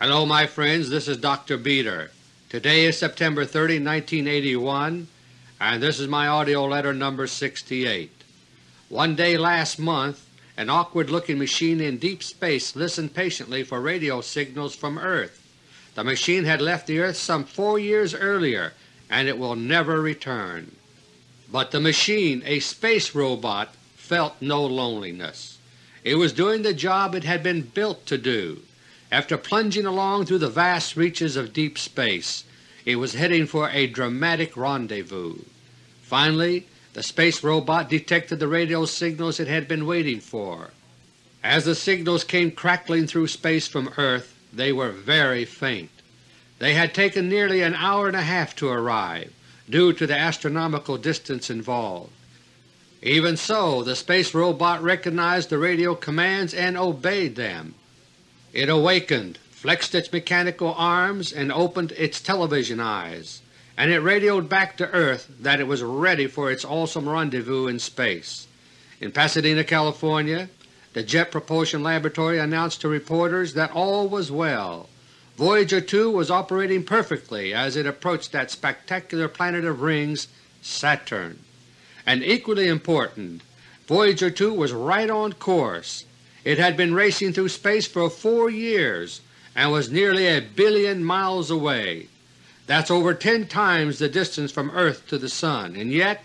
Hello my friends, this is Dr. Beter. Today is September 30, 1981, and this is my AUDIO LETTER No. 68. One day last month an awkward looking machine in deep space listened patiently for radio signals from Earth. The machine had left the Earth some four years earlier and it will never return. But the machine, a space robot, felt no loneliness. It was doing the job it had been built to do. After plunging along through the vast reaches of deep space, it was heading for a dramatic rendezvous. Finally the space robot detected the radio signals it had been waiting for. As the signals came crackling through space from Earth, they were very faint. They had taken nearly an hour and a half to arrive, due to the astronomical distance involved. Even so, the space robot recognized the radio commands and obeyed them. It awakened, flexed its mechanical arms, and opened its television eyes and it radioed back to Earth that it was ready for its awesome rendezvous in space. In Pasadena, California, the Jet Propulsion Laboratory announced to reporters that all was well. Voyager 2 was operating perfectly as it approached that spectacular planet of rings, Saturn. And equally important, Voyager 2 was right on course. It had been racing through space for four years and was nearly a billion miles away. That's over 10 times the distance from Earth to the Sun, and yet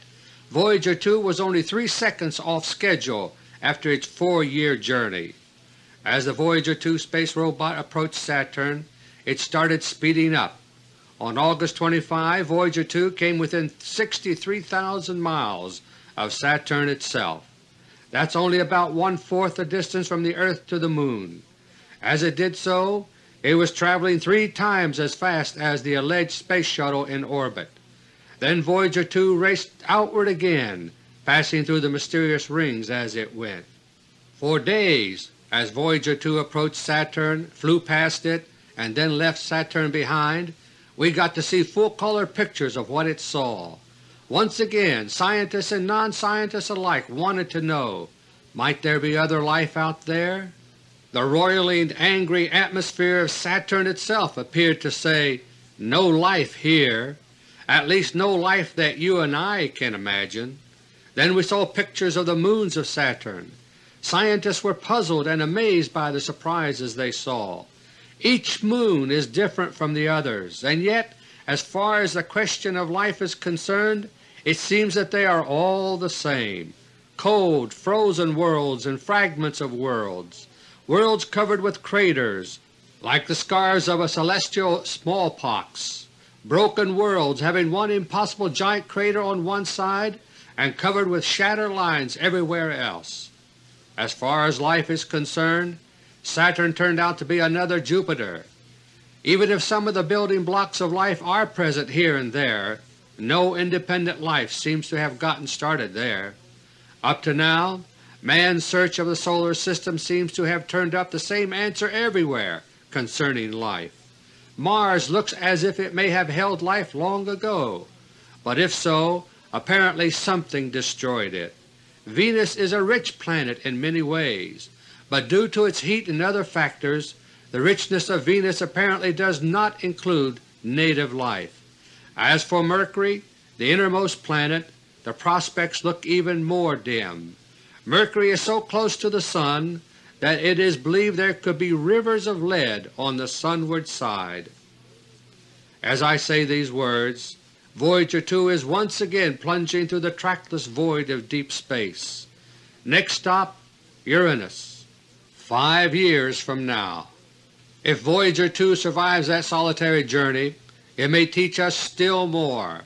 Voyager 2 was only 3 seconds off schedule after its four-year journey. As the Voyager 2 space robot approached Saturn, it started speeding up. On August 25 Voyager 2 came within 63,000 miles of Saturn itself. That's only about one-fourth the distance from the Earth to the Moon. As it did so, it was traveling three times as fast as the alleged Space Shuttle in orbit. Then Voyager 2 raced outward again, passing through the mysterious rings as it went. For days, as Voyager 2 approached Saturn, flew past it, and then left Saturn behind, we got to see full-color pictures of what it saw. Once again scientists and non-scientists alike wanted to know, might there be other life out there? The roiling, angry atmosphere of Saturn itself appeared to say, no life here, at least no life that you and I can imagine. Then we saw pictures of the moons of Saturn. Scientists were puzzled and amazed by the surprises they saw. Each moon is different from the others, and yet as far as the question of life is concerned, it seems that they are all the same — cold, frozen worlds and fragments of worlds worlds covered with craters like the scars of a celestial smallpox, broken worlds having one impossible giant crater on one side and covered with shatter lines everywhere else. As far as life is concerned, Saturn turned out to be another Jupiter. Even if some of the building blocks of life are present here and there, no independent life seems to have gotten started there. Up to now Man's search of the Solar System seems to have turned up the same answer everywhere concerning life. Mars looks as if it may have held life long ago, but if so, apparently something destroyed it. Venus is a rich planet in many ways, but due to its heat and other factors, the richness of Venus apparently does not include native life. As for Mercury, the innermost planet, the prospects look even more dim. Mercury is so close to the Sun that it is believed there could be rivers of lead on the sunward side. As I say these words, Voyager 2 is once again plunging through the trackless void of deep space. Next stop Uranus, five years from now. If Voyager 2 survives that solitary journey, it may teach us still more.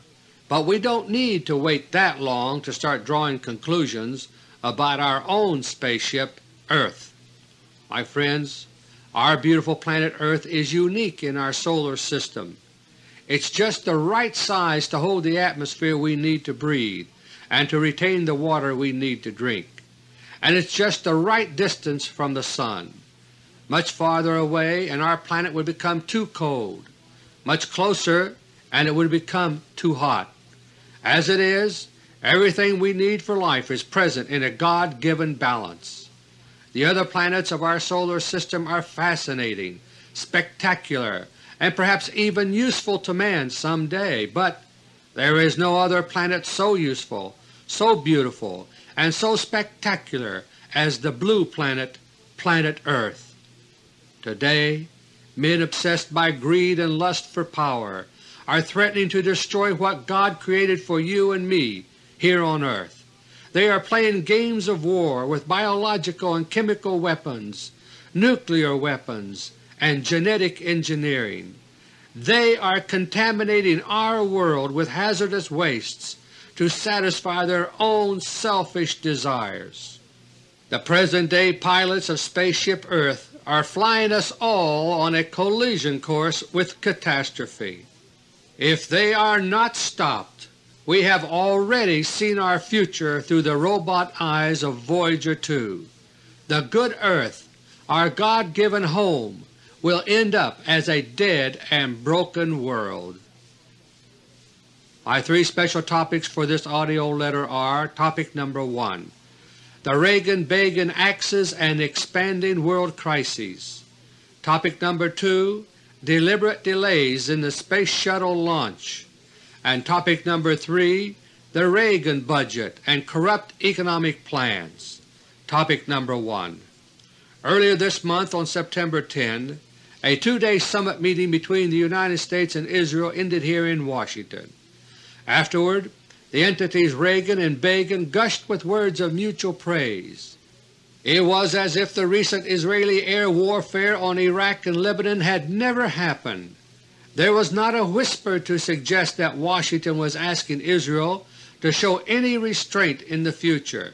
But we don't need to wait that long to start drawing conclusions about our own spaceship Earth. My friends, our beautiful planet Earth is unique in our solar system. It's just the right size to hold the atmosphere we need to breathe and to retain the water we need to drink. And it's just the right distance from the Sun. Much farther away and our planet would become too cold, much closer and it would become too hot. As it is, Everything we need for life is present in a God-given balance. The other planets of our solar system are fascinating, spectacular, and perhaps even useful to man some day, but there is no other planet so useful, so beautiful, and so spectacular as the blue planet, planet Earth. Today men obsessed by greed and lust for power are threatening to destroy what God created for you and me here on earth. They are playing games of war with biological and chemical weapons, nuclear weapons, and genetic engineering. They are contaminating our world with hazardous wastes to satisfy their own selfish desires. The present-day pilots of Spaceship Earth are flying us all on a collision course with catastrophe. If they are not stopped, we have already seen our future through the robot eyes of Voyager 2. The good Earth, our God-given home, will end up as a dead and broken world. My three special topics for this AUDIO letter are Topic number 1 The Reagan-Begin Axis and Expanding World Crises Topic number 2 Deliberate Delays in the Space Shuttle Launch and Topic number 3 The Reagan Budget and Corrupt Economic Plans Topic number 1 Earlier this month on September 10, a two-day summit meeting between the United States and Israel ended here in Washington. Afterward, the entities Reagan and Begin gushed with words of mutual praise. It was as if the recent Israeli air warfare on Iraq and Lebanon had never happened. There was not a whisper to suggest that Washington was asking Israel to show any restraint in the future.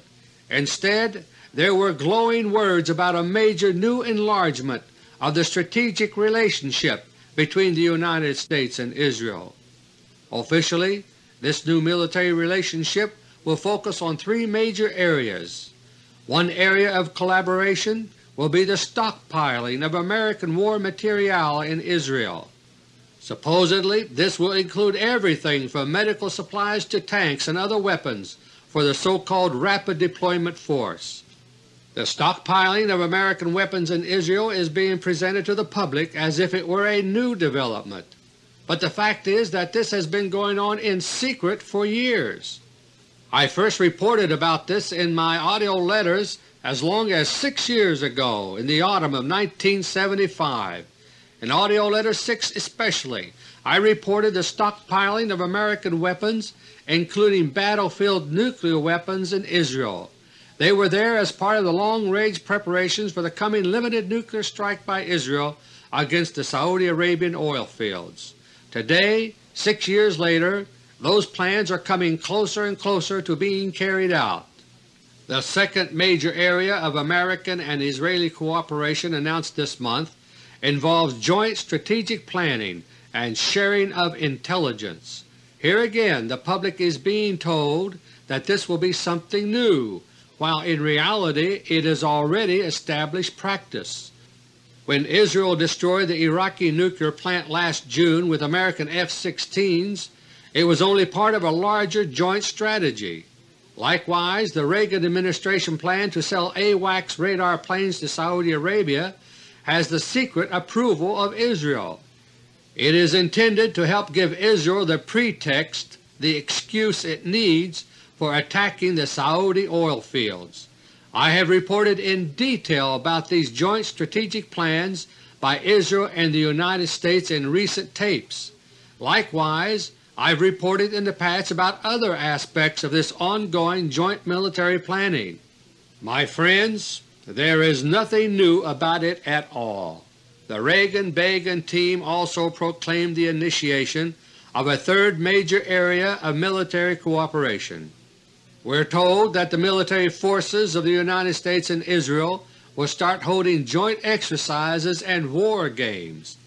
Instead, there were glowing words about a major new enlargement of the strategic relationship between the United States and Israel. Officially, this new military relationship will focus on three major areas. One area of collaboration will be the stockpiling of American war material in Israel. Supposedly this will include everything from medical supplies to tanks and other weapons for the so-called Rapid Deployment Force. The stockpiling of American weapons in Israel is being presented to the public as if it were a new development, but the fact is that this has been going on in secret for years. I first reported about this in my AUDIO letters as long as six years ago in the autumn of 1975. In AUDIO Letter 6 especially, I reported the stockpiling of American weapons including battlefield nuclear weapons in Israel they were there as part of the long-range preparations for the coming limited nuclear strike by Israel against the Saudi Arabian oil fields. Today, six years later, those plans are coming closer and closer to being carried out. The second major area of American and Israeli cooperation announced this month involves joint strategic planning and sharing of intelligence. Here again the public is being told that this will be something new while in reality it is already established practice. When Israel destroyed the Iraqi nuclear plant last June with American F-16s, it was only part of a larger joint strategy. Likewise, the Reagan administration plan to sell AWACS radar planes to Saudi Arabia has the secret approval of Israel. It is intended to help give Israel the pretext, the excuse it needs for attacking the Saudi oil fields. I have reported in detail about these joint strategic plans by Israel and the United States in recent tapes. Likewise, I have reported in the past about other aspects of this ongoing joint military planning. My friends, there is nothing new about it at all. The Reagan-Begin team also proclaimed the initiation of a third major area of military cooperation. We are told that the military forces of the United States and Israel will start holding joint exercises and war games.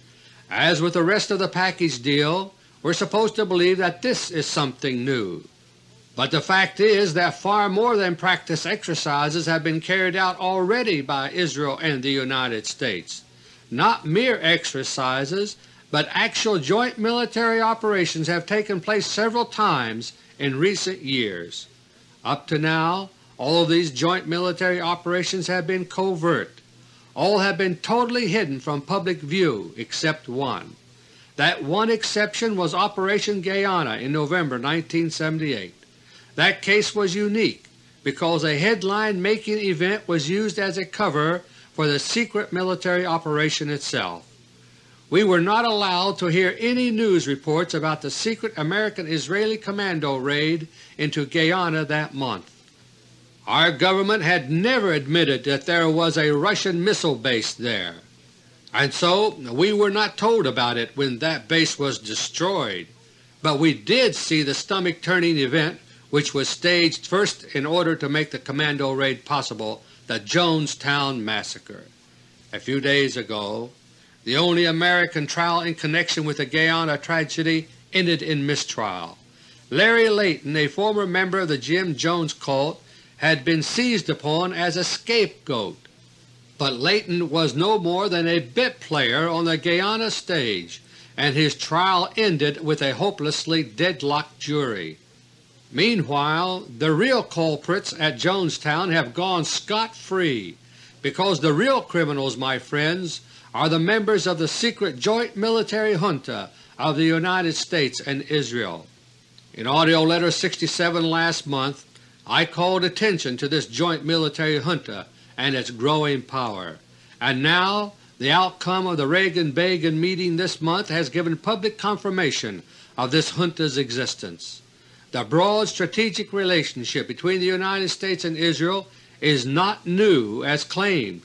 As with the rest of the package deal, we are supposed to believe that this is something new. But the fact is that far more than practice exercises have been carried out already by Israel and the United States. Not mere exercises, but actual joint military operations have taken place several times in recent years. Up to now all of these joint military operations have been covert. all have been totally hidden from public view except one. That one exception was Operation Guyana in November 1978. That case was unique because a headline-making event was used as a cover for the secret military operation itself. We were not allowed to hear any news reports about the secret American-Israeli commando raid into Guyana that month. Our government had never admitted that there was a Russian missile base there and so we were not told about it when that base was destroyed, but we did see the stomach-turning event which was staged first in order to make the commando raid possible, the Jonestown Massacre. A few days ago, the only American trial in connection with the Guyana tragedy ended in mistrial. Larry Layton, a former member of the Jim Jones cult, had been seized upon as a scapegoat but Layton was no more than a bit player on the Guyana stage, and his trial ended with a hopelessly deadlocked jury. Meanwhile, the real culprits at Jonestown have gone scot-free, because the real criminals, my friends, are the members of the secret joint military junta of the United States and Israel. In AUDIO LETTER No. 67 last month I called attention to this joint military junta and its growing power. And now the outcome of the Reagan-Begin meeting this month has given public confirmation of this junta's existence. The broad strategic relationship between the United States and Israel is not new as claimed.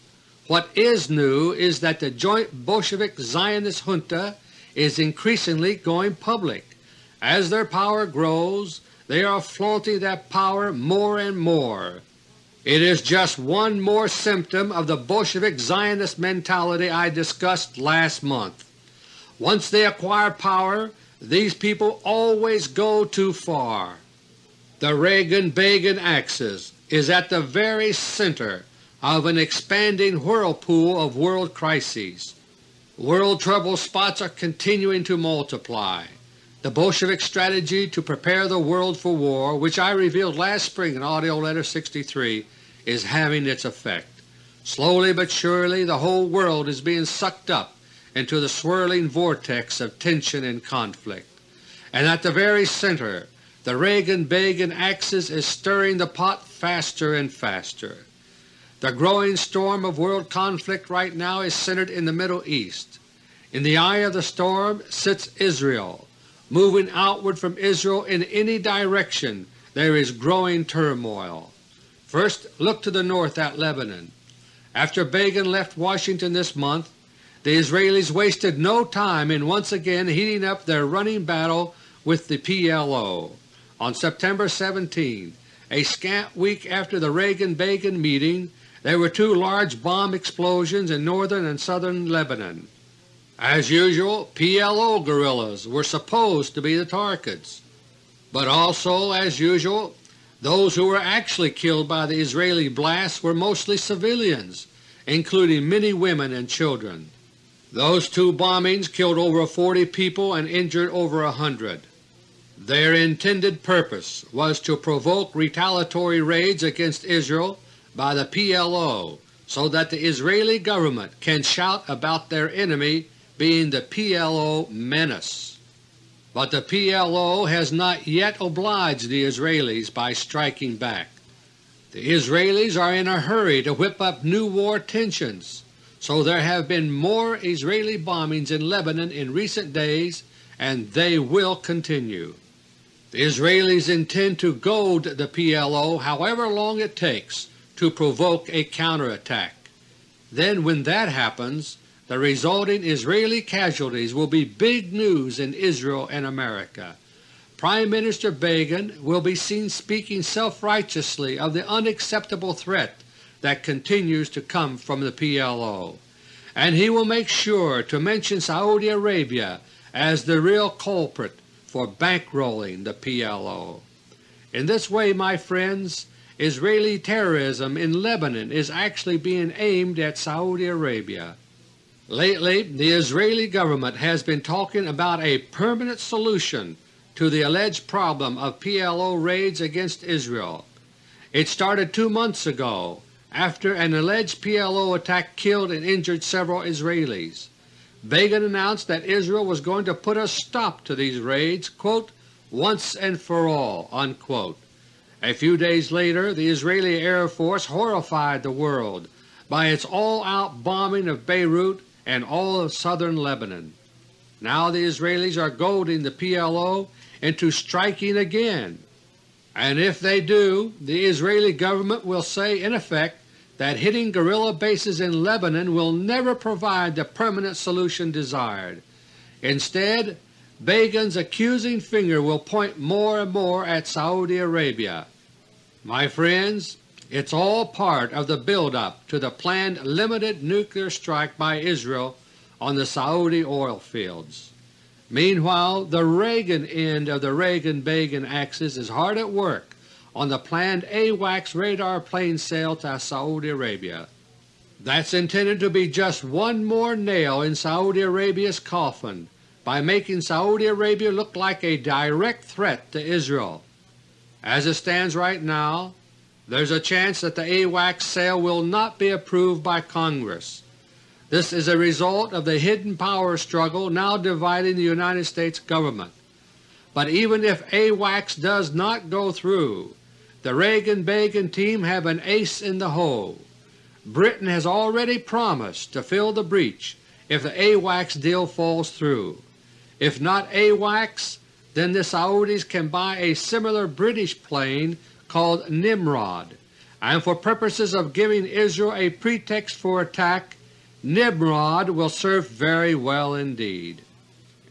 What is new is that the joint Bolshevik Zionist junta is increasingly going public. As their power grows, they are flaunting that power more and more. It is just one more symptom of the Bolshevik Zionist mentality I discussed last month. Once they acquire power, these people always go too far. The Reagan-Begin axis is at the very center of an expanding whirlpool of world crises. World trouble spots are continuing to multiply. The Bolshevik strategy to prepare the world for war, which I revealed last spring in AUDIO LETTER No. 63, is having its effect. Slowly but surely the whole world is being sucked up into the swirling vortex of tension and conflict. And at the very center the Reagan-Begin axis is stirring the pot faster and faster. The growing storm of world conflict right now is centered in the Middle East. In the eye of the storm sits Israel, Moving outward from Israel in any direction there is growing turmoil. First look to the north at Lebanon. After Begin left Washington this month, the Israelis wasted no time in once again heating up their running battle with the PLO. On September 17, a scant week after the Reagan-Begin meeting, there were two large bomb explosions in northern and southern Lebanon. As usual, PLO guerrillas were supposed to be the targets, but also, as usual, those who were actually killed by the Israeli blasts were mostly civilians, including many women and children. Those two bombings killed over 40 people and injured over a hundred. Their intended purpose was to provoke retaliatory raids against Israel by the PLO so that the Israeli government can shout about their enemy being the PLO menace. But the PLO has not yet obliged the Israelis by striking back. The Israelis are in a hurry to whip up new war tensions, so there have been more Israeli bombings in Lebanon in recent days and they will continue. The Israelis intend to goad the PLO however long it takes to provoke a counterattack. Then when that happens, the resulting Israeli casualties will be big news in Israel and America. Prime Minister Begin will be seen speaking self-righteously of the unacceptable threat that continues to come from the PLO, and he will make sure to mention Saudi Arabia as the real culprit for bankrolling the PLO. In this way, my friends, Israeli terrorism in Lebanon is actually being aimed at Saudi Arabia. Lately the Israeli government has been talking about a permanent solution to the alleged problem of PLO raids against Israel. It started two months ago after an alleged PLO attack killed and injured several Israelis. Begin announced that Israel was going to put a stop to these raids quote, once and for all." Unquote. A few days later the Israeli Air Force horrified the world by its all-out bombing of Beirut and all of southern Lebanon. Now the Israelis are goading the PLO into striking again, and if they do, the Israeli government will say in effect that hitting guerrilla bases in Lebanon will never provide the permanent solution desired. Instead, Begin's accusing finger will point more and more at Saudi Arabia. My friends, it's all part of the build-up to the planned limited nuclear strike by Israel on the Saudi oil fields. Meanwhile, the Reagan end of the Reagan-Begin axis is hard at work on the planned AWACS radar plane sale to Saudi Arabia. That's intended to be just one more nail in Saudi Arabia's coffin by making Saudi Arabia look like a direct threat to Israel. As it stands right now, there's a chance that the AWACS sale will not be approved by Congress. This is a result of the hidden power struggle now dividing the United States Government. But even if AWACS does not go through, the Reagan-Begin team have an ace in the hole. Britain has already promised to fill the breach if the AWACS deal falls through. If not AWACS, then the Saudis can buy a similar British plane called Nimrod, and for purposes of giving Israel a pretext for attack, Nimrod will serve very well indeed.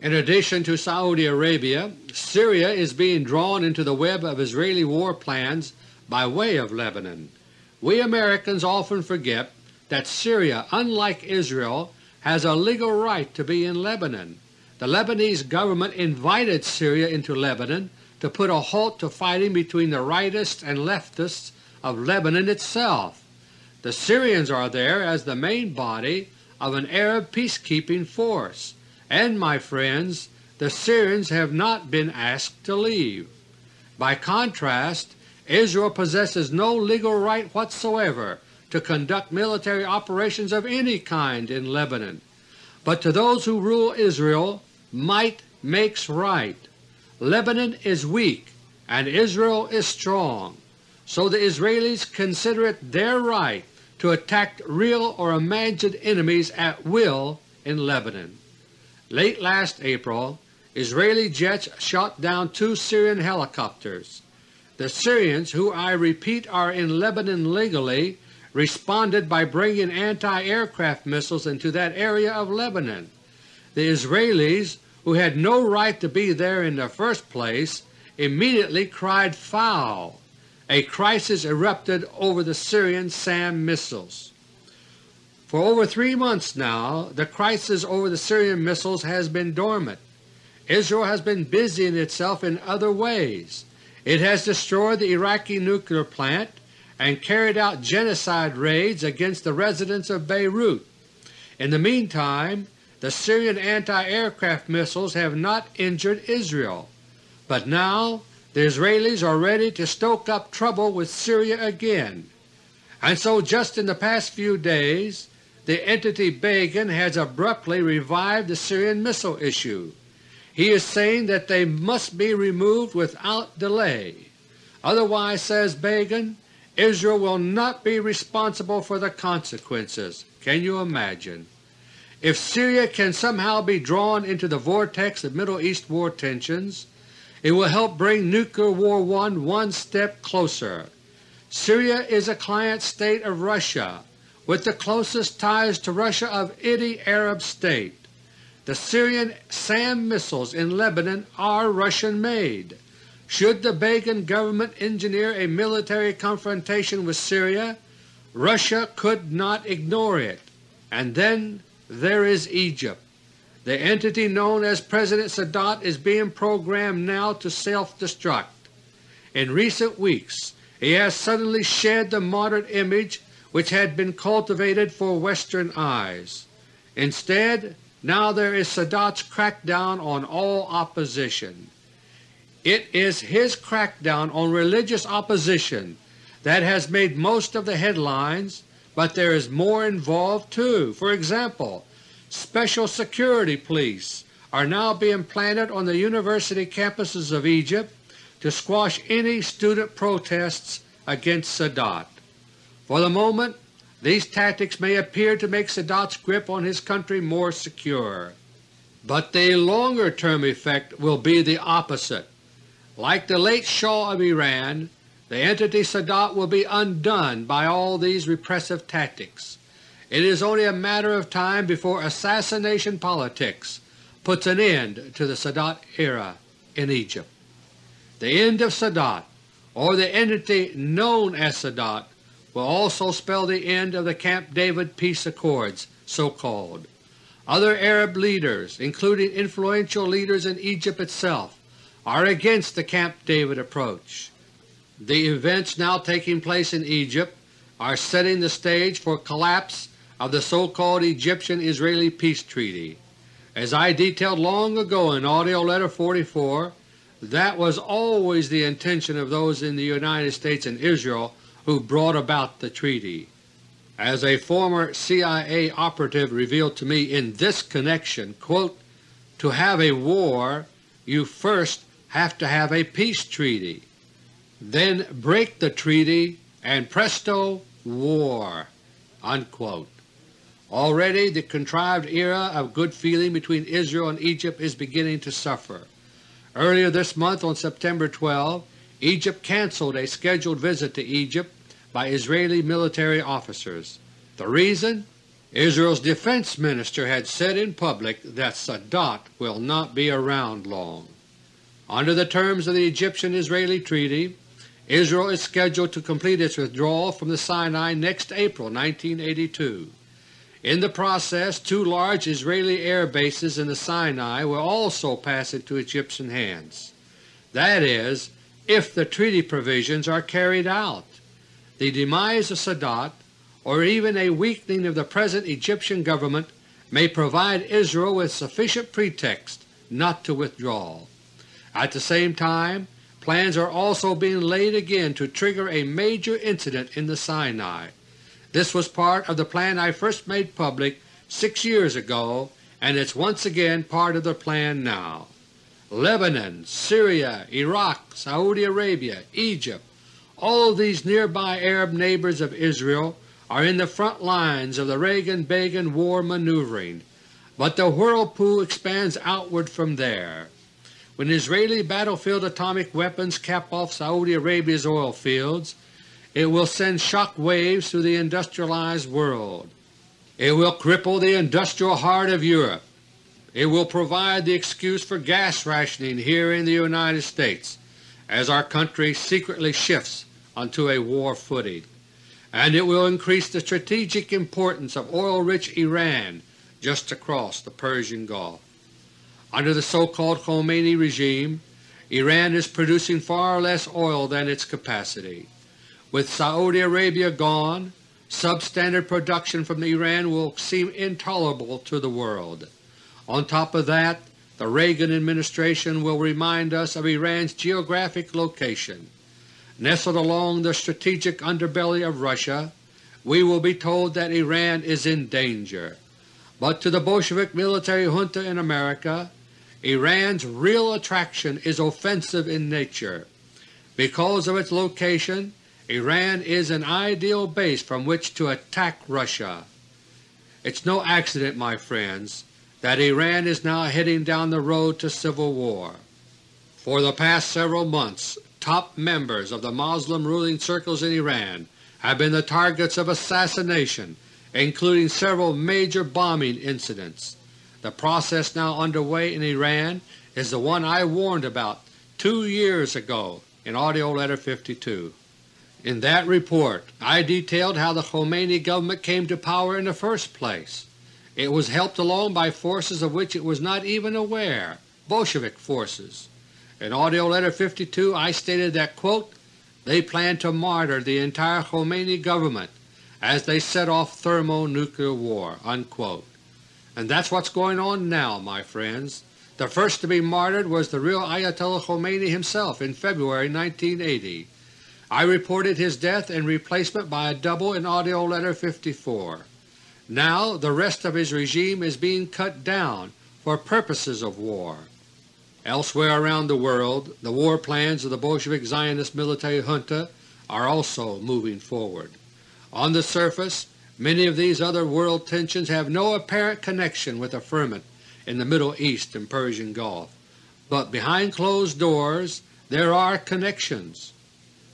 In addition to Saudi Arabia, Syria is being drawn into the web of Israeli war plans by way of Lebanon. We Americans often forget that Syria, unlike Israel, has a legal right to be in Lebanon. The Lebanese government invited Syria into Lebanon to put a halt to fighting between the rightists and leftists of Lebanon itself. The Syrians are there as the main body of an Arab peacekeeping force and, my friends, the Syrians have not been asked to leave. By contrast, Israel possesses no legal right whatsoever to conduct military operations of any kind in Lebanon. But to those who rule Israel, might makes right. Lebanon is weak and Israel is strong, so the Israelis consider it their right to attack real or imagined enemies at will in Lebanon. Late last April, Israeli jets shot down two Syrian helicopters. The Syrians, who I repeat are in Lebanon legally, responded by bringing anti-aircraft missiles into that area of Lebanon. The Israelis, who had no right to be there in the first place, immediately cried foul. A crisis erupted over the Syrian SAM missiles. For over three months now the crisis over the Syrian missiles has been dormant. Israel has been busying itself in other ways. It has destroyed the Iraqi nuclear plant and carried out genocide raids against the residents of Beirut. In the meantime, the Syrian anti-aircraft missiles have not injured Israel, but now the Israelis are ready to stoke up trouble with Syria again. And so just in the past few days the entity Begin has abruptly revived the Syrian missile issue. He is saying that they must be removed without delay. Otherwise, says Begin, Israel will not be responsible for the consequences. Can you imagine? If Syria can somehow be drawn into the vortex of Middle East war tensions, it will help bring Nuclear War I one step closer. Syria is a client state of Russia with the closest ties to Russia of any Arab state. The Syrian SAM missiles in Lebanon are Russian-made. Should the Begin government engineer a military confrontation with Syria, Russia could not ignore it. And then there is Egypt. The entity known as President Sadat is being programmed now to self-destruct. In recent weeks he has suddenly shed the modern image which had been cultivated for Western eyes. Instead, now there is Sadat's crackdown on all opposition. It is his crackdown on religious opposition that has made most of the headlines, but there is more involved too. For example, special security police are now being planted on the university campuses of Egypt to squash any student protests against Sadat. For the moment these tactics may appear to make Sadat's grip on his country more secure, but the longer term effect will be the opposite. Like the late Shah of Iran, the entity Sadat will be undone by all these repressive tactics. It is only a matter of time before assassination politics puts an end to the Sadat era in Egypt. The end of Sadat, or the entity known as Sadat, will also spell the end of the Camp David peace accords, so-called. Other Arab leaders, including influential leaders in Egypt itself, are against the Camp David approach. The events now taking place in Egypt are setting the stage for collapse of the so-called Egyptian-Israeli Peace Treaty. As I detailed long ago in AUDIO LETTER No. 44, that was always the intention of those in the United States and Israel who brought about the treaty. As a former CIA operative revealed to me in this connection, quote, to have a war you first have to have a peace treaty. Then break the treaty and presto war." Unquote. Already the contrived era of good feeling between Israel and Egypt is beginning to suffer. Earlier this month on September 12, Egypt cancelled a scheduled visit to Egypt by Israeli military officers. The reason? Israel's defense minister had said in public that Sadat will not be around long. Under the terms of the Egyptian-Israeli Treaty, Israel is scheduled to complete its withdrawal from the Sinai next April 1982. In the process, two large Israeli air bases in the Sinai will also pass into Egyptian hands. That is, if the treaty provisions are carried out. The demise of Sadat, or even a weakening of the present Egyptian government, may provide Israel with sufficient pretext not to withdraw. At the same time, Plans are also being laid again to trigger a major incident in the Sinai. This was part of the plan I first made public six years ago, and it's once again part of the plan now. Lebanon, Syria, Iraq, Saudi Arabia, Egypt, all these nearby Arab neighbors of Israel are in the front lines of the Reagan-Begin war maneuvering, but the whirlpool expands outward from there. When Israeli battlefield atomic weapons cap off Saudi Arabia's oil fields, it will send shock waves through the industrialized world. It will cripple the industrial heart of Europe. It will provide the excuse for gas rationing here in the United States as our country secretly shifts onto a war footing. And it will increase the strategic importance of oil-rich Iran just across the Persian Gulf. Under the so-called Khomeini regime, Iran is producing far less oil than its capacity. With Saudi Arabia gone, substandard production from Iran will seem intolerable to the world. On top of that, the Reagan administration will remind us of Iran's geographic location. Nestled along the strategic underbelly of Russia, we will be told that Iran is in danger. But to the Bolshevik military junta in America, Iran's real attraction is offensive in nature. Because of its location, Iran is an ideal base from which to attack Russia. It's no accident, my friends, that Iran is now heading down the road to civil war. For the past several months, top members of the Muslim ruling circles in Iran have been the targets of assassination, including several major bombing incidents. The process now underway in Iran is the one I warned about two years ago in AUDIO LETTER No. 52. In that report I detailed how the Khomeini government came to power in the first place. It was helped along by forces of which it was not even aware, Bolshevik forces. In AUDIO LETTER No. 52 I stated that, quote, they planned to martyr the entire Khomeini government as they set off thermonuclear war." Unquote. And that's what's going on now, my friends. The first to be martyred was the real Ayatollah Khomeini himself in February 1980. I reported his death and replacement by a double in AUDIO LETTER No. 54. Now the rest of his regime is being cut down for purposes of war. Elsewhere around the world the war plans of the Bolshevik Zionist military junta are also moving forward. On the surface many of these other world tensions have no apparent connection with the ferment in the Middle East and Persian Gulf, but behind closed doors there are connections.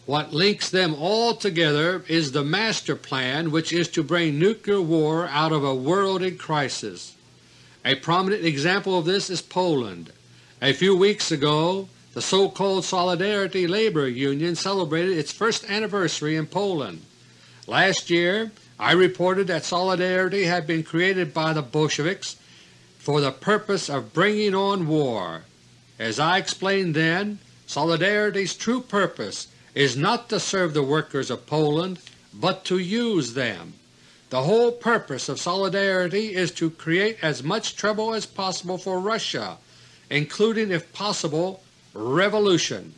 What links them all together is the master plan which is to bring nuclear war out of a world in crisis. A prominent example of this is Poland. A few weeks ago the so-called Solidarity Labor Union celebrated its first anniversary in Poland. Last year I reported that Solidarity had been created by the Bolsheviks for the purpose of bringing on war. As I explained then, Solidarity's true purpose is not to serve the workers of Poland, but to use them. The whole purpose of Solidarity is to create as much trouble as possible for Russia, including if possible revolution.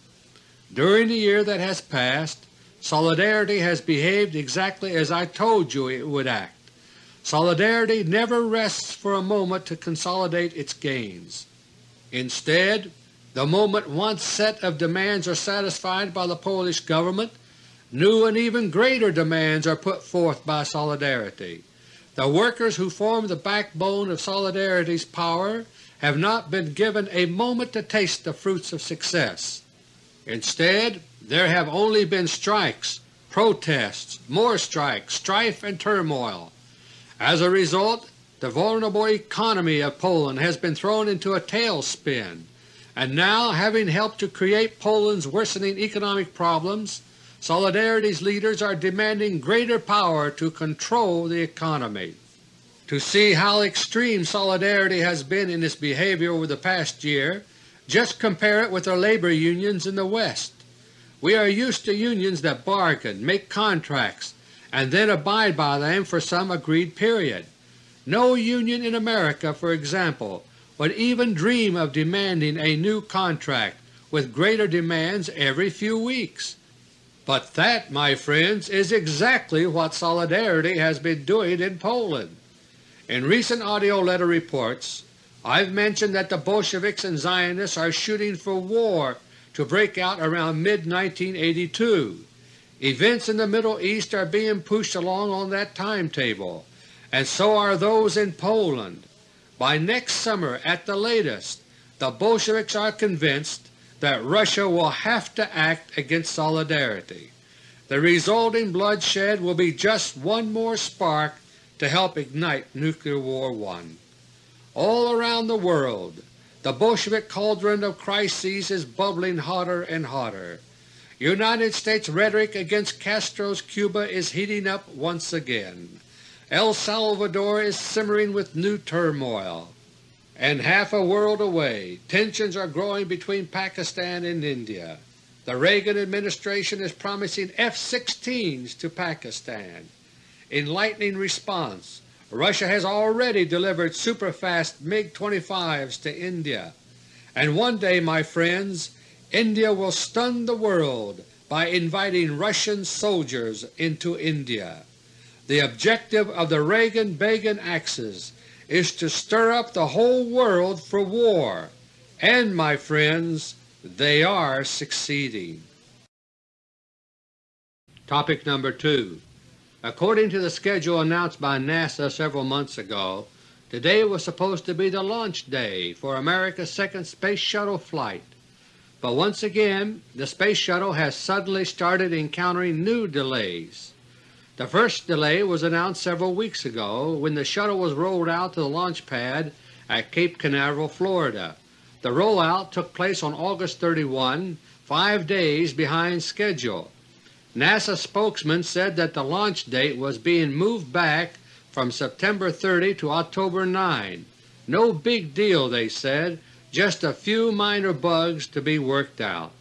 During the year that has passed, Solidarity has behaved exactly as I told you it would act. Solidarity never rests for a moment to consolidate its gains. Instead, the moment one set of demands are satisfied by the Polish government, new and even greater demands are put forth by Solidarity. The workers who form the backbone of Solidarity's power have not been given a moment to taste the fruits of success. Instead, there have only been strikes, protests, more strikes, strife and turmoil. As a result, the vulnerable economy of Poland has been thrown into a tailspin and now having helped to create Poland's worsening economic problems, Solidarity's leaders are demanding greater power to control the economy. To see how extreme Solidarity has been in its behavior over the past year, just compare it with the labor unions in the West. We are used to unions that bargain, make contracts, and then abide by them for some agreed period. No union in America, for example, would even dream of demanding a new contract with greater demands every few weeks. But that, my friends, is exactly what Solidarity has been doing in Poland. In recent AUDIO LETTER reports I've mentioned that the Bolsheviks and Zionists are shooting for war to break out around mid-1982. Events in the Middle East are being pushed along on that timetable, and so are those in Poland. By next summer at the latest, the Bolsheviks are convinced that Russia will have to act against Solidarity. The resulting bloodshed will be just one more spark to help ignite Nuclear War I. All around the world the Bolshevik cauldron of crises is bubbling hotter and hotter. United States rhetoric against Castro's Cuba is heating up once again. El Salvador is simmering with new turmoil, and half a world away tensions are growing between Pakistan and India. The Reagan administration is promising F-16s to Pakistan. In lightning response, Russia has already delivered superfast MiG-25s to India. And one day, my friends, India will stun the world by inviting Russian soldiers into India. The objective of the Reagan-Begin axis is to stir up the whole world for war, and, my friends, they are succeeding. Topic number 2 According to the schedule announced by NASA several months ago, today was supposed to be the launch day for America's second Space Shuttle flight. But once again the Space Shuttle has suddenly started encountering new delays. The first delay was announced several weeks ago when the shuttle was rolled out to the launch pad at Cape Canaveral, Florida. The rollout took place on August 31, five days behind schedule. NASA spokesman said that the launch date was being moved back from September 30 to October 9. No big deal, they said, just a few minor bugs to be worked out.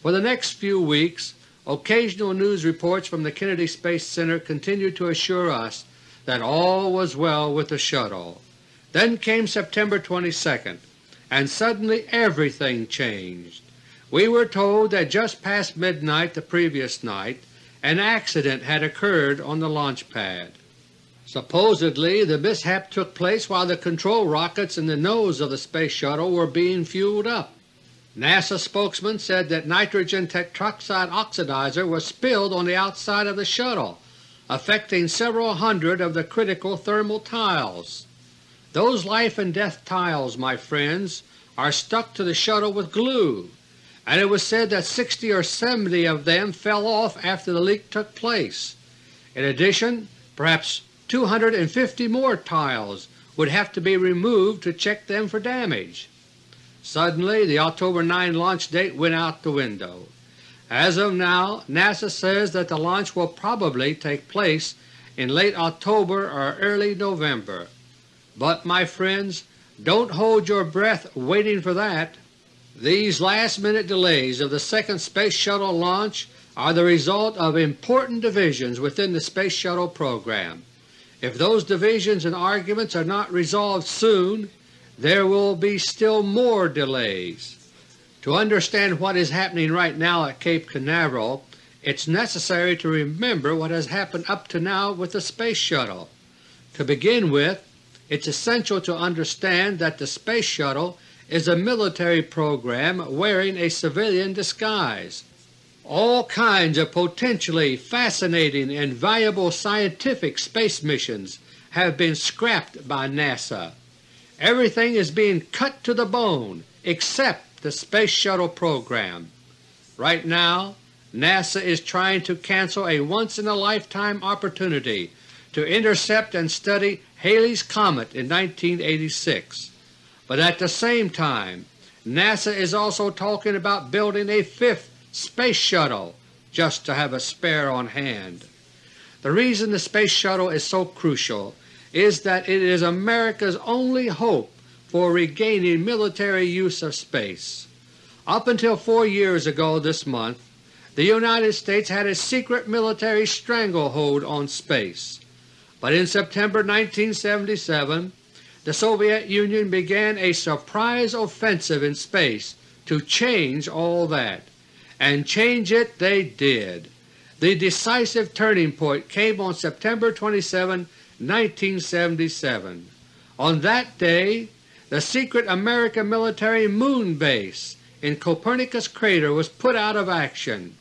For the next few weeks Occasional news reports from the Kennedy Space Center continued to assure us that all was well with the shuttle. Then came September 22, and suddenly everything changed. We were told that just past midnight the previous night an accident had occurred on the launch pad. Supposedly the mishap took place while the control rockets in the nose of the Space Shuttle were being fueled up. NASA spokesman said that nitrogen tetroxide oxidizer was spilled on the outside of the shuttle, affecting several hundred of the critical thermal tiles. Those life and death tiles, my friends, are stuck to the shuttle with glue, and it was said that 60 or 70 of them fell off after the leak took place. In addition, perhaps 250 more tiles would have to be removed to check them for damage. Suddenly the October 9 launch date went out the window. As of now, NASA says that the launch will probably take place in late October or early November. But my friends, don't hold your breath waiting for that. These last-minute delays of the second Space Shuttle launch are the result of important divisions within the Space Shuttle program. If those divisions and arguments are not resolved soon, there will be still more delays. To understand what is happening right now at Cape Canaveral, it is necessary to remember what has happened up to now with the Space Shuttle. To begin with, it is essential to understand that the Space Shuttle is a military program wearing a civilian disguise. All kinds of potentially fascinating and valuable scientific space missions have been scrapped by NASA. Everything is being cut to the bone except the Space Shuttle program. Right now NASA is trying to cancel a once-in-a-lifetime opportunity to intercept and study Halley's Comet in 1986. But at the same time NASA is also talking about building a fifth Space Shuttle just to have a spare on hand. The reason the Space Shuttle is so crucial is that it is America's only hope for regaining military use of space. Up until four years ago this month, the United States had a secret military stranglehold on space, but in September 1977 the Soviet Union began a surprise offensive in space to change all that and change it they did. The decisive turning point came on September 27, 1977. On that day the secret American military moon base in Copernicus crater was put out of action.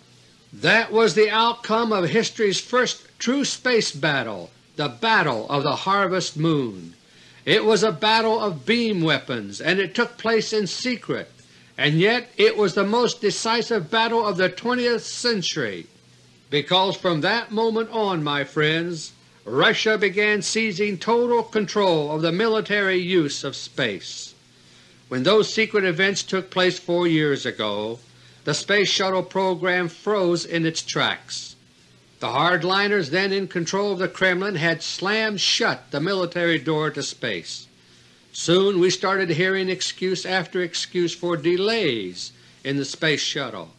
That was the outcome of history's first true space battle, the Battle of the Harvest Moon. It was a battle of beam weapons and it took place in secret and yet it was the most decisive battle of the 20th century, because from that moment on, my friends, Russia began seizing total control of the military use of space. When those secret events took place four years ago, the Space Shuttle program froze in its tracks. The hardliners then in control of the Kremlin had slammed shut the military door to space. Soon we started hearing excuse after excuse for delays in the Space Shuttle.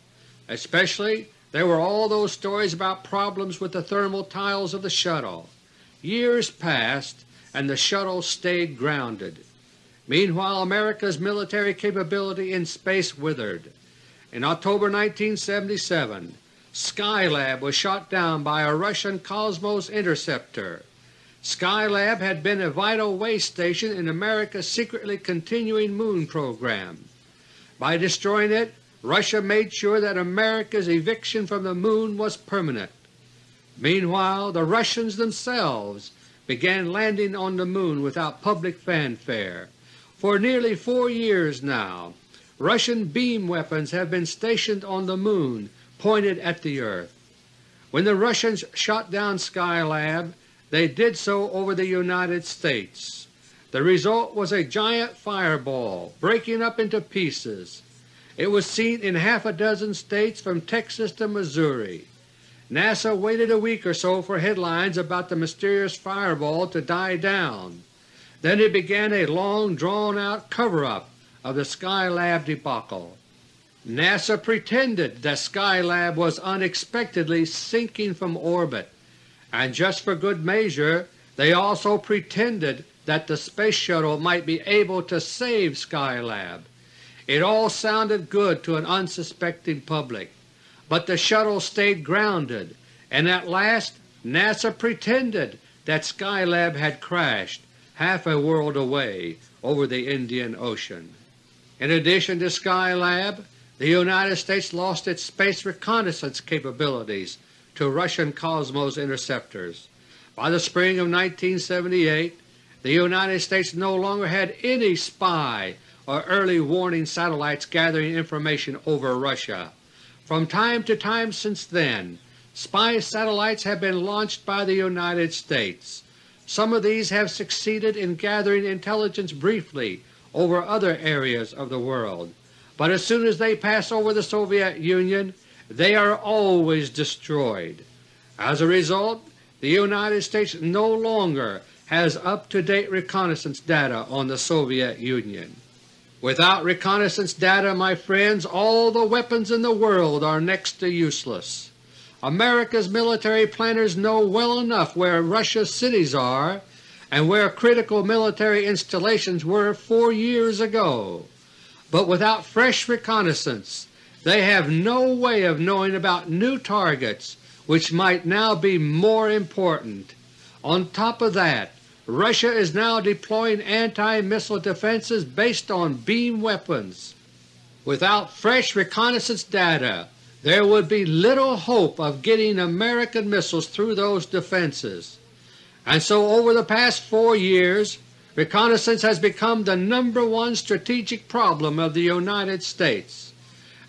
Especially there were all those stories about problems with the thermal tiles of the shuttle. Years passed and the shuttle stayed grounded. Meanwhile America's military capability in space withered. In October 1977 Skylab was shot down by a Russian Cosmos interceptor. Skylab had been a vital way station in America's secretly continuing moon program. By destroying it, Russia made sure that America's eviction from the Moon was permanent. Meanwhile the Russians themselves began landing on the Moon without public fanfare. For nearly four years now Russian beam weapons have been stationed on the Moon pointed at the earth. When the Russians shot down Skylab they did so over the United States. The result was a giant fireball breaking up into pieces. It was seen in half a dozen states from Texas to Missouri. NASA waited a week or so for headlines about the mysterious fireball to die down. Then it began a long drawn-out cover-up of the Skylab debacle. NASA pretended that Skylab was unexpectedly sinking from orbit and just for good measure they also pretended that the Space Shuttle might be able to save Skylab. It all sounded good to an unsuspecting public, but the shuttle stayed grounded, and at last NASA pretended that Skylab had crashed half a world away over the Indian Ocean. In addition to Skylab, the United States lost its space reconnaissance capabilities to Russian Cosmos interceptors. By the spring of 1978 the United States no longer had any spy or early warning satellites gathering information over Russia. From time to time since then, spy satellites have been launched by the United States. Some of these have succeeded in gathering intelligence briefly over other areas of the world, but as soon as they pass over the Soviet Union they are always destroyed. As a result, the United States no longer has up-to-date reconnaissance data on the Soviet Union. Without reconnaissance data, my friends, all the weapons in the world are next to useless. America's military planners know well enough where Russia's cities are and where critical military installations were four years ago, but without fresh reconnaissance they have no way of knowing about new targets which might now be more important. On top of that, Russia is now deploying anti-missile defenses based on beam weapons. Without fresh reconnaissance data, there would be little hope of getting American missiles through those defenses. And so over the past four years reconnaissance has become the number one strategic problem of the United States.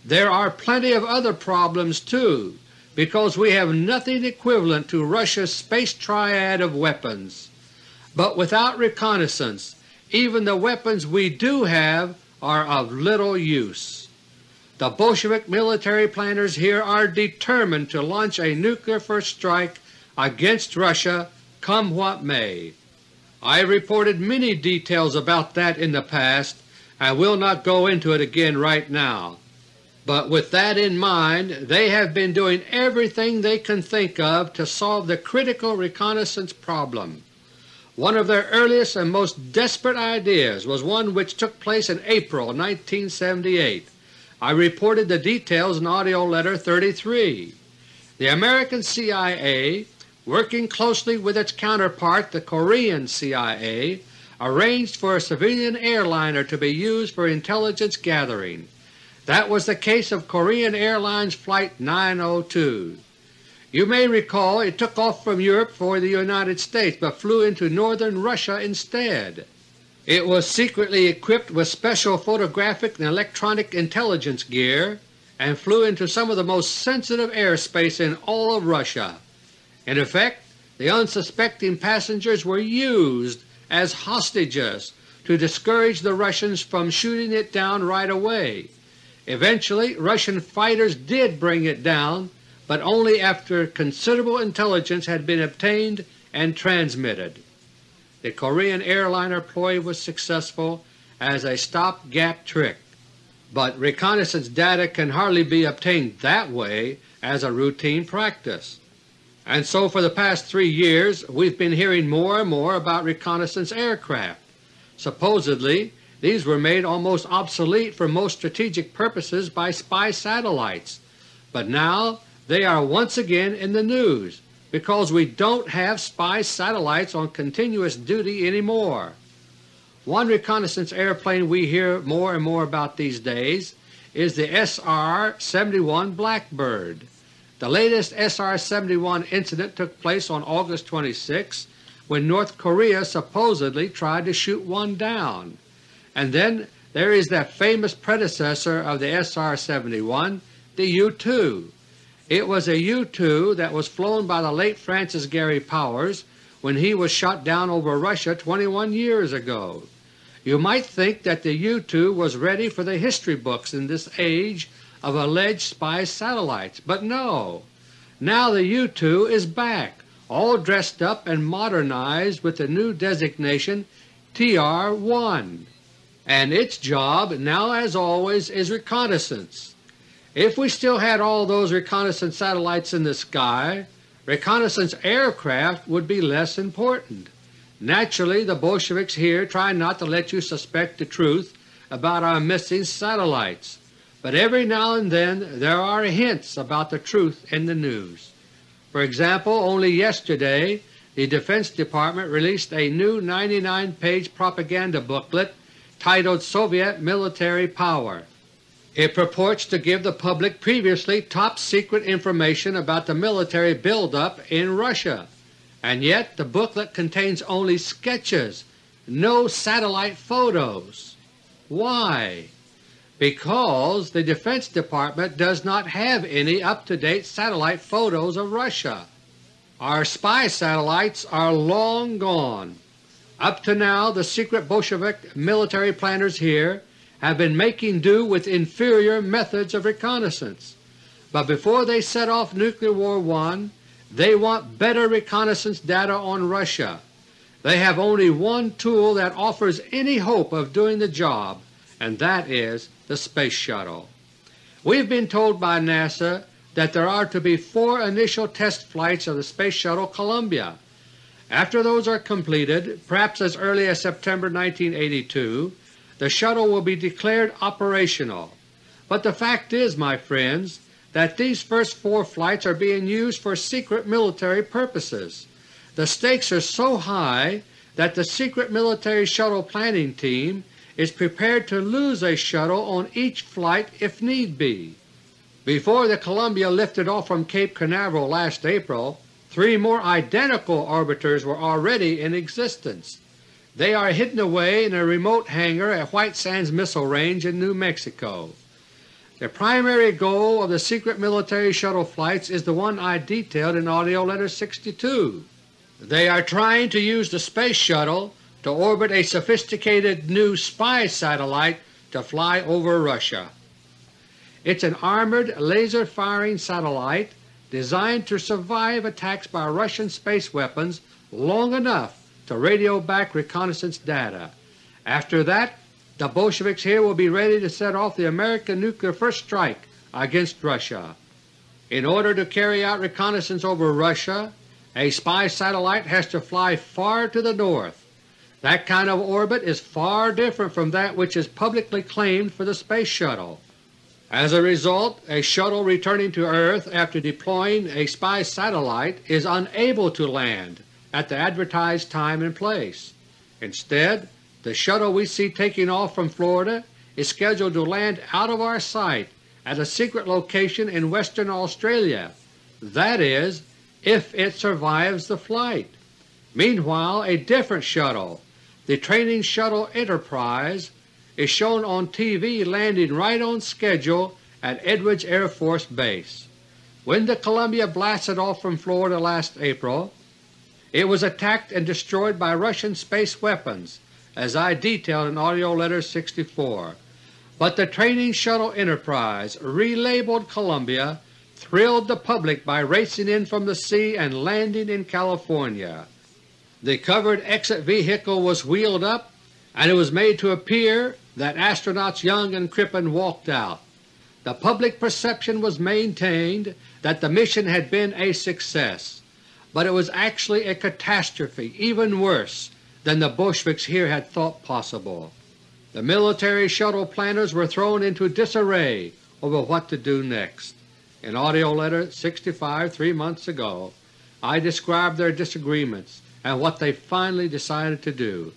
There are plenty of other problems too, because we have nothing equivalent to Russia's space triad of weapons. But without reconnaissance even the weapons we do have are of little use. The Bolshevik military planners here are determined to launch a nuclear first strike against Russia come what may. I have reported many details about that in the past and will not go into it again right now. But with that in mind, they have been doing everything they can think of to solve the critical reconnaissance problem. One of their earliest and most desperate ideas was one which took place in April 1978 I reported the details in AUDIO LETTER No. 33. The American CIA, working closely with its counterpart the Korean CIA, arranged for a civilian airliner to be used for intelligence gathering. That was the case of Korean Airlines Flight 902. You may recall it took off from Europe for the United States but flew into northern Russia instead. It was secretly equipped with special photographic and electronic intelligence gear and flew into some of the most sensitive airspace in all of Russia. In effect, the unsuspecting passengers were used as hostages to discourage the Russians from shooting it down right away. Eventually Russian fighters did bring it down, but only after considerable intelligence had been obtained and transmitted. The Korean airliner ploy was successful as a stop-gap trick, but reconnaissance data can hardly be obtained that way as a routine practice. And so for the past three years we've been hearing more and more about reconnaissance aircraft. Supposedly these were made almost obsolete for most strategic purposes by spy satellites, but now they are once again in the news because we don't have spy satellites on continuous duty anymore. One reconnaissance airplane we hear more and more about these days is the SR-71 Blackbird. The latest SR-71 incident took place on August 26 when North Korea supposedly tried to shoot one down. And then there is that famous predecessor of the SR-71, the U-2. It was a U-2 that was flown by the late Francis Gary Powers when he was shot down over Russia 21 years ago. You might think that the U-2 was ready for the history books in this age of alleged spy satellites, but no. Now the U-2 is back, all dressed up and modernized with the new designation TR-1, and its job now as always is reconnaissance. If we still had all those reconnaissance satellites in the sky, reconnaissance aircraft would be less important. Naturally the Bolsheviks here try not to let you suspect the truth about our missing satellites, but every now and then there are hints about the truth in the news. For example, only yesterday the Defense Department released a new 99-page propaganda booklet titled Soviet Military Power. It purports to give the public previously top-secret information about the military buildup in Russia, and yet the booklet contains only sketches, no satellite photos. Why? Because the Defense Department does not have any up-to-date satellite photos of Russia. Our spy satellites are long gone. Up to now the secret Bolshevik military planners here have been making do with inferior methods of reconnaissance, but before they set off Nuclear War I they want better reconnaissance data on Russia. They have only one tool that offers any hope of doing the job, and that is the Space Shuttle. We have been told by NASA that there are to be four initial test flights of the Space Shuttle Columbia. After those are completed, perhaps as early as September 1982, the shuttle will be declared operational. But the fact is, my friends, that these first four flights are being used for secret military purposes. The stakes are so high that the secret military shuttle planning team is prepared to lose a shuttle on each flight if need be. Before the Columbia lifted off from Cape Canaveral last April, three more identical orbiters were already in existence. They are hidden away in a remote hangar at White Sands Missile Range in New Mexico. The primary goal of the secret military shuttle flights is the one I detailed in AUDIO LETTER No. 62. They are trying to use the Space Shuttle to orbit a sophisticated new spy satellite to fly over Russia. It's an armored laser-firing satellite designed to survive attacks by Russian space weapons long enough to radio back reconnaissance data. After that, the Bolsheviks here will be ready to set off the American nuclear first strike against Russia. In order to carry out reconnaissance over Russia, a spy satellite has to fly far to the north. That kind of orbit is far different from that which is publicly claimed for the Space Shuttle. As a result, a shuttle returning to Earth after deploying a spy satellite is unable to land at the advertised time and place. Instead, the shuttle we see taking off from Florida is scheduled to land out of our sight at a secret location in Western Australia, that is, if it survives the flight. Meanwhile a different shuttle, the Training Shuttle Enterprise, is shown on TV landing right on schedule at Edwards Air Force Base. When the Columbia blasted off from Florida last April, it was attacked and destroyed by Russian space weapons, as I detailed in AUDIO LETTER 64. But the Training Shuttle Enterprise, relabeled Columbia, thrilled the public by racing in from the sea and landing in California. The covered exit vehicle was wheeled up and it was made to appear that astronauts Young and Crippen walked out. The public perception was maintained that the mission had been a success but it was actually a catastrophe even worse than the Bolsheviks here had thought possible. The military shuttle planners were thrown into disarray over what to do next. In AUDIO LETTER 65 three months ago, I described their disagreements and what they finally decided to do.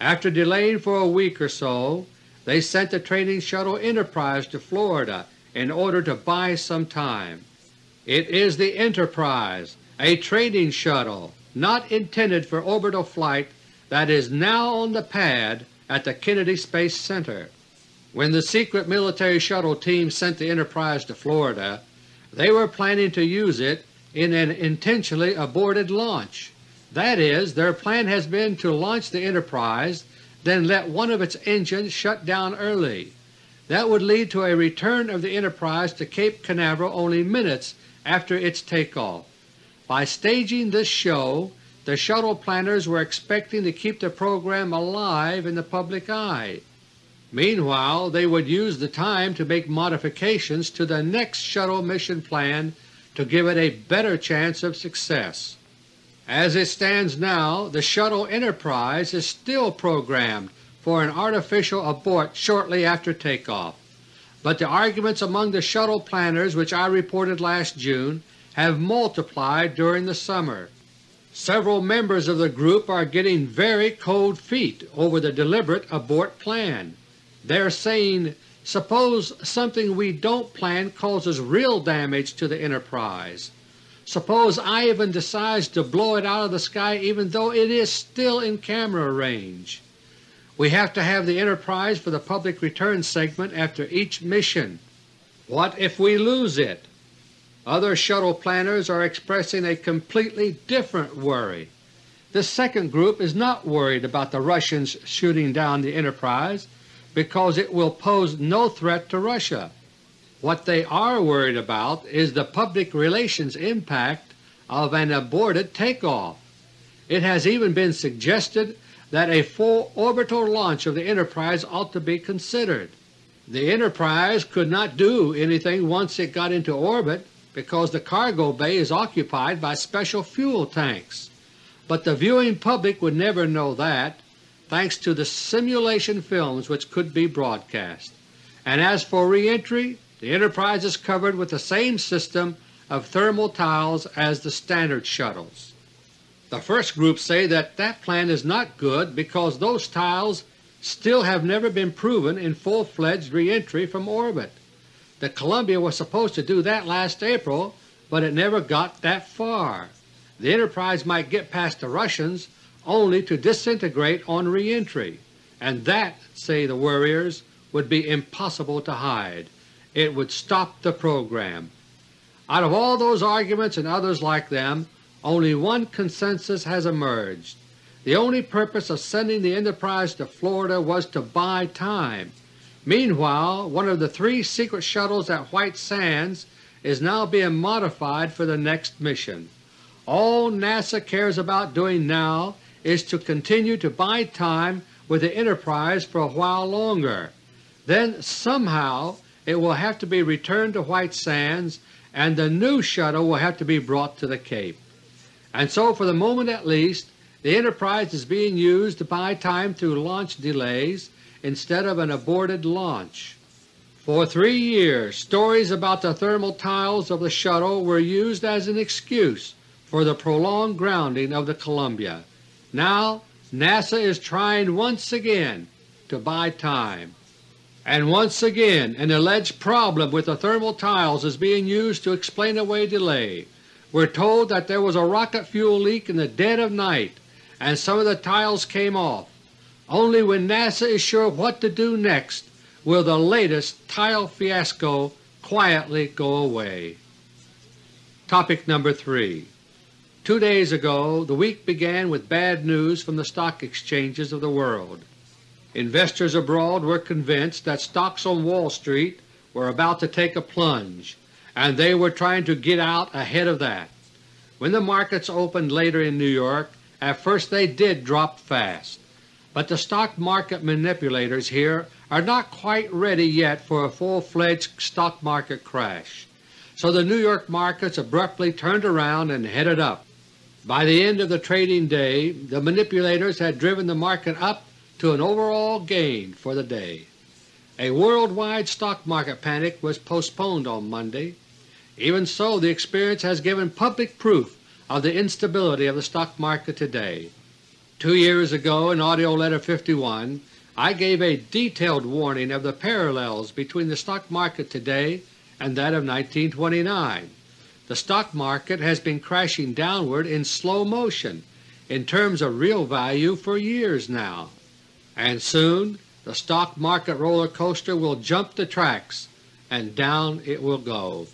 After delaying for a week or so, they sent the training shuttle Enterprise to Florida in order to buy some time. It is the Enterprise a training shuttle not intended for orbital flight that is now on the pad at the Kennedy Space Center. When the secret military shuttle team sent the Enterprise to Florida, they were planning to use it in an intentionally aborted launch. That is, their plan has been to launch the Enterprise, then let one of its engines shut down early. That would lead to a return of the Enterprise to Cape Canaveral only minutes after its takeoff. By staging this show, the shuttle planners were expecting to keep the program alive in the public eye. Meanwhile they would use the time to make modifications to the next shuttle mission plan to give it a better chance of success. As it stands now, the shuttle Enterprise is still programmed for an artificial abort shortly after takeoff, but the arguments among the shuttle planners which I reported last June have multiplied during the summer. Several members of the group are getting very cold feet over the deliberate abort plan. They are saying, suppose something we don't plan causes real damage to the Enterprise. Suppose Ivan decides to blow it out of the sky even though it is still in camera range. We have to have the Enterprise for the public return segment after each mission. What if we lose it? Other shuttle planners are expressing a completely different worry. This second group is not worried about the Russians shooting down the Enterprise because it will pose no threat to Russia. What they are worried about is the public relations impact of an aborted takeoff. It has even been suggested that a full orbital launch of the Enterprise ought to be considered. The Enterprise could not do anything once it got into orbit because the cargo bay is occupied by special fuel tanks, but the viewing public would never know that, thanks to the simulation films which could be broadcast. And as for reentry, the Enterprise is covered with the same system of thermal tiles as the standard shuttles. The first group say that that plan is not good because those tiles still have never been proven in full-fledged reentry from orbit. The Columbia was supposed to do that last April, but it never got that far. The Enterprise might get past the Russians only to disintegrate on reentry, and that, say the worriers, would be impossible to hide. It would stop the program. Out of all those arguments and others like them, only one consensus has emerged. The only purpose of sending the Enterprise to Florida was to buy time Meanwhile, one of the three secret shuttles at White Sands is now being modified for the next mission. All NASA cares about doing now is to continue to buy time with the Enterprise for a while longer. Then somehow it will have to be returned to White Sands and the new shuttle will have to be brought to the Cape. And so for the moment at least, the Enterprise is being used to buy time through launch delays instead of an aborted launch. For three years stories about the thermal tiles of the shuttle were used as an excuse for the prolonged grounding of the Columbia. Now NASA is trying once again to buy time. And once again an alleged problem with the thermal tiles is being used to explain away delay. We're told that there was a rocket fuel leak in the dead of night and some of the tiles came off. Only when NASA is sure what to do next will the latest tile fiasco quietly go away. Topic number 3 Two days ago the week began with bad news from the stock exchanges of the world. Investors abroad were convinced that stocks on Wall Street were about to take a plunge, and they were trying to get out ahead of that. When the markets opened later in New York, at first they did drop fast but the stock market manipulators here are not quite ready yet for a full-fledged stock market crash, so the New York markets abruptly turned around and headed up. By the end of the trading day the manipulators had driven the market up to an overall gain for the day. A worldwide stock market panic was postponed on Monday. Even so, the experience has given public proof of the instability of the stock market today. Two years ago in AUDIO LETTER No. 51 I gave a detailed warning of the parallels between the stock market today and that of 1929. The stock market has been crashing downward in slow motion in terms of real value for years now, and soon the stock market roller coaster will jump the tracks and down it will go.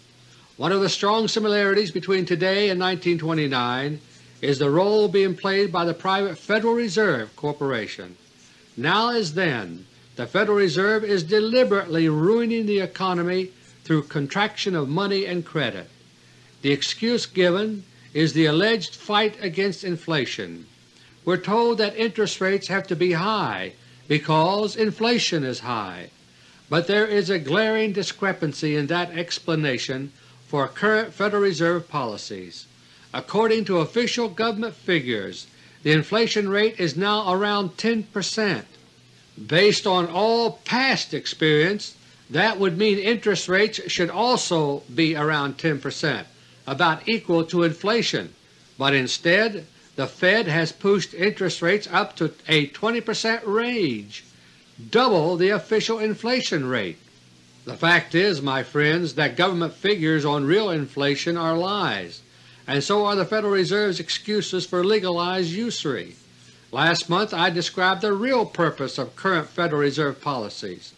One of the strong similarities between today and 1929 is the role being played by the private Federal Reserve Corporation. Now as then, the Federal Reserve is deliberately ruining the economy through contraction of money and credit. The excuse given is the alleged fight against inflation. We're told that interest rates have to be high because inflation is high, but there is a glaring discrepancy in that explanation for current Federal Reserve policies. According to official government figures, the inflation rate is now around 10 percent. Based on all past experience, that would mean interest rates should also be around 10 percent, about equal to inflation, but instead the Fed has pushed interest rates up to a 20 percent range, double the official inflation rate. The fact is, my friends, that government figures on real inflation are lies, and so are the Federal Reserve's excuses for legalized usury. Last month I described the real purpose of current Federal Reserve policies.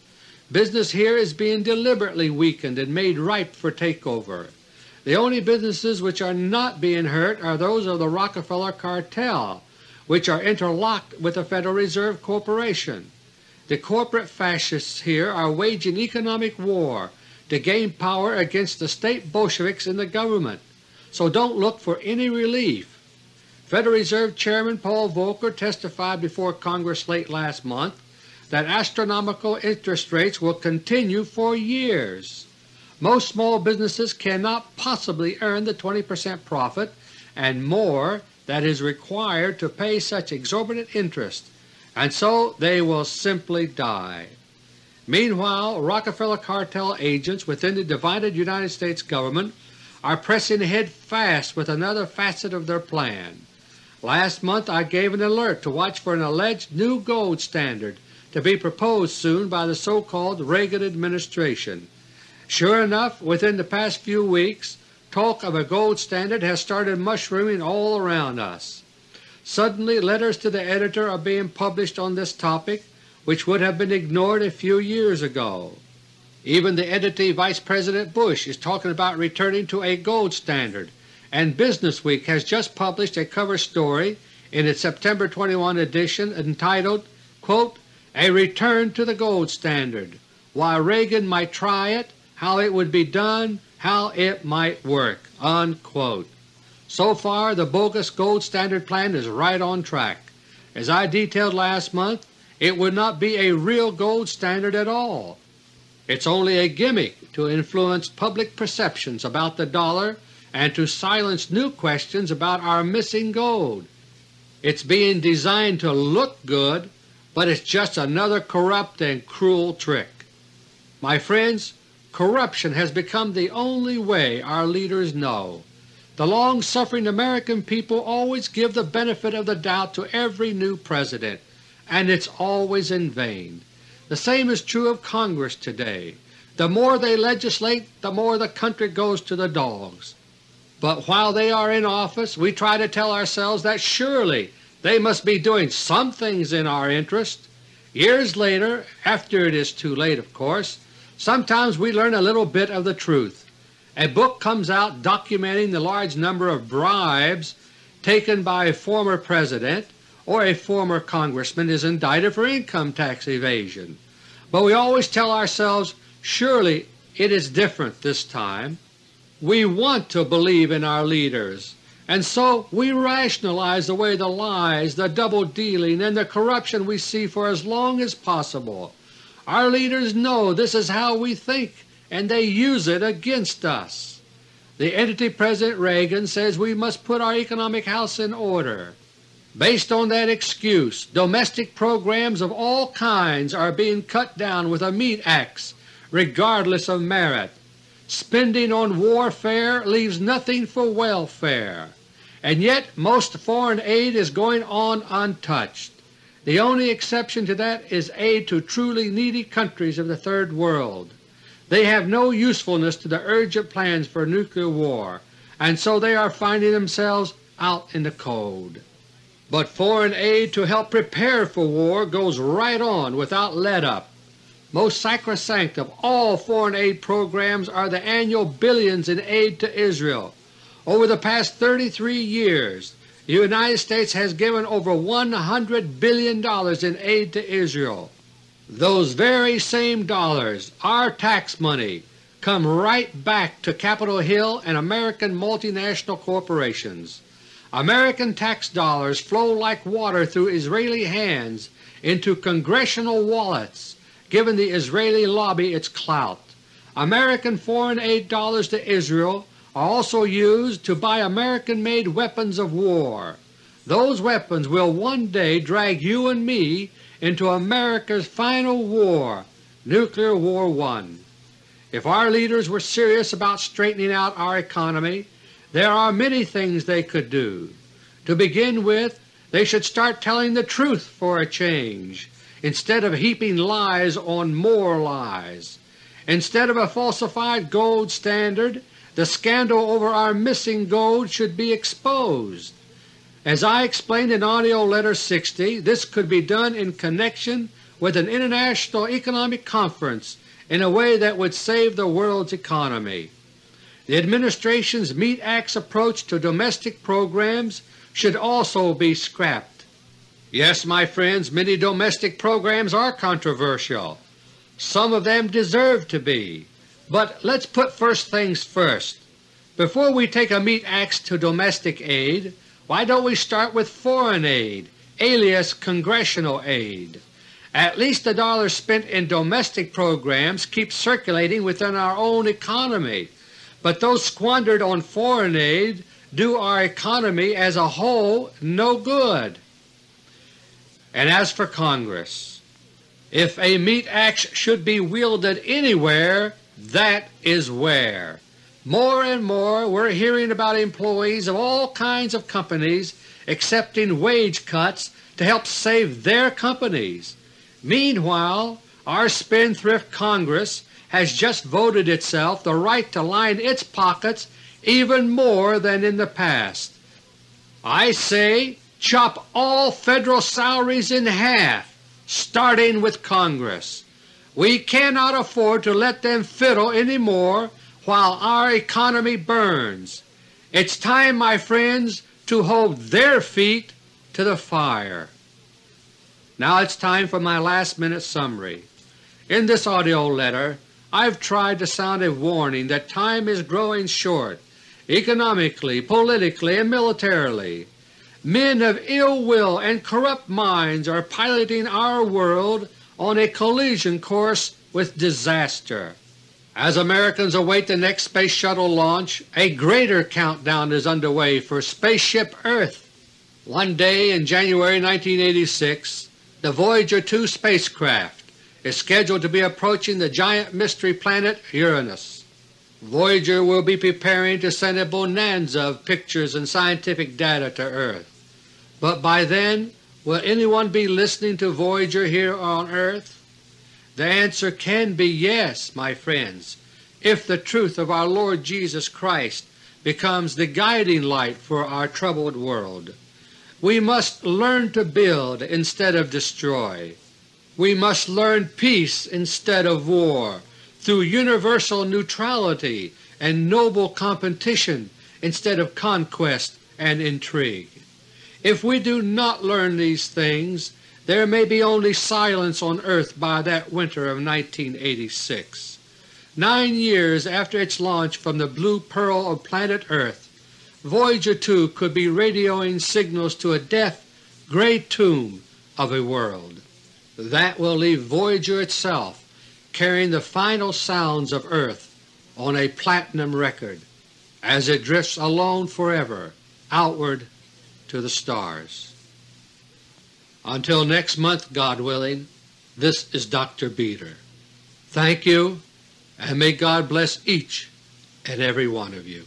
Business here is being deliberately weakened and made ripe for takeover. The only businesses which are not being hurt are those of the Rockefeller cartel, which are interlocked with the Federal Reserve Corporation. The corporate fascists here are waging economic war to gain power against the state Bolsheviks in the government, so don't look for any relief. Federal Reserve Chairman Paul Volcker testified before Congress late last month that astronomical interest rates will continue for years. Most small businesses cannot possibly earn the 20 percent profit and more that is required to pay such exorbitant interest, and so they will simply die. Meanwhile, Rockefeller cartel agents within the divided United States Government are pressing ahead fast with another facet of their plan. Last month I gave an alert to watch for an alleged new gold standard to be proposed soon by the so-called Reagan administration. Sure enough, within the past few weeks talk of a gold standard has started mushrooming all around us. Suddenly letters to the editor are being published on this topic which would have been ignored a few years ago. Even the entity Vice President Bush is talking about returning to a gold standard, and Business Week has just published a cover story in its September 21 edition entitled, quote, a return to the gold standard, why Reagan might try it, how it would be done, how it might work." Unquote. So far the bogus gold standard plan is right on track. As I detailed last month, it would not be a real gold standard at all. It's only a gimmick to influence public perceptions about the dollar and to silence new questions about our missing gold. It's being designed to look good but it's just another corrupt and cruel trick. My friends, corruption has become the only way our leaders know. The long-suffering American people always give the benefit of the doubt to every new President, and it's always in vain. The same is true of Congress today. The more they legislate, the more the country goes to the dogs. But while they are in office we try to tell ourselves that surely they must be doing some things in our interest. Years later, after it is too late of course, sometimes we learn a little bit of the truth. A book comes out documenting the large number of bribes taken by a former President or a former Congressman is indicted for income tax evasion. But we always tell ourselves, surely it is different this time. We want to believe in our leaders. And so we rationalize away the lies, the double-dealing, and the corruption we see for as long as possible. Our leaders know this is how we think, and they use it against us. The entity President Reagan says we must put our economic house in order. Based on that excuse, domestic programs of all kinds are being cut down with a meat axe regardless of merit. Spending on warfare leaves nothing for welfare, and yet most foreign aid is going on untouched. The only exception to that is aid to truly needy countries of the Third World. They have no usefulness to the urgent plans for nuclear war, and so they are finding themselves out in the cold. But foreign aid to help prepare for war goes right on without let-up. Most sacrosanct of all foreign aid programs are the annual billions in aid to Israel. Over the past 33 years the United States has given over $100 billion in aid to Israel. Those very same dollars, our tax money, come right back to Capitol Hill and American multinational corporations. American tax dollars flow like water through Israeli hands into congressional wallets giving the Israeli lobby its clout. American foreign aid dollars to Israel also used to buy American-made weapons of war. Those weapons will one day drag you and me into America's final war, Nuclear War I. If our leaders were serious about straightening out our economy, there are many things they could do. To begin with, they should start telling the truth for a change, instead of heaping lies on more lies. Instead of a falsified gold standard, the scandal over our missing gold should be exposed. As I explained in AUDIO LETTER No. 60, this could be done in connection with an international economic conference in a way that would save the world's economy. The Administration's Meat Act's approach to domestic programs should also be scrapped. Yes, my friends, many domestic programs are controversial. Some of them deserve to be. But let's put first things first. Before we take a meat axe to domestic aid, why don't we start with foreign aid, alias Congressional aid? At least the dollars spent in domestic programs keep circulating within our own economy, but those squandered on foreign aid do our economy as a whole no good. And as for Congress, if a meat axe should be wielded anywhere, that is where. More and more we are hearing about employees of all kinds of companies accepting wage cuts to help save their companies. Meanwhile, our spendthrift Congress has just voted itself the right to line its pockets even more than in the past. I say chop all Federal salaries in half, starting with Congress. We cannot afford to let them fiddle any more while our economy burns. It's time, my friends, to hold their feet to the fire. Now it's time for my last minute summary. In this AUDIO letter I've tried to sound a warning that time is growing short economically, politically, and militarily. Men of ill will and corrupt minds are piloting our world on a collision course with disaster. As Americans await the next Space Shuttle launch, a greater countdown is underway for Spaceship Earth. One day in January 1986 the Voyager 2 spacecraft is scheduled to be approaching the giant mystery planet Uranus. Voyager will be preparing to send a bonanza of pictures and scientific data to Earth. But by then will anyone be listening to Voyager here on Earth? The answer can be yes, my friends, if the truth of our Lord Jesus Christ becomes the guiding light for our troubled world. We must learn to build instead of destroy. We must learn peace instead of war through universal neutrality and noble competition instead of conquest and intrigue. If we do not learn these things, there may be only silence on earth by that winter of 1986. Nine years after its launch from the blue pearl of planet Earth, Voyager 2 could be radioing signals to a deaf, gray tomb of a world. That will leave Voyager itself carrying the final sounds of Earth on a platinum record as it drifts alone forever outward to the stars. Until next month, God willing, this is Dr. Beter. Thank you, and may God bless each and every one of you.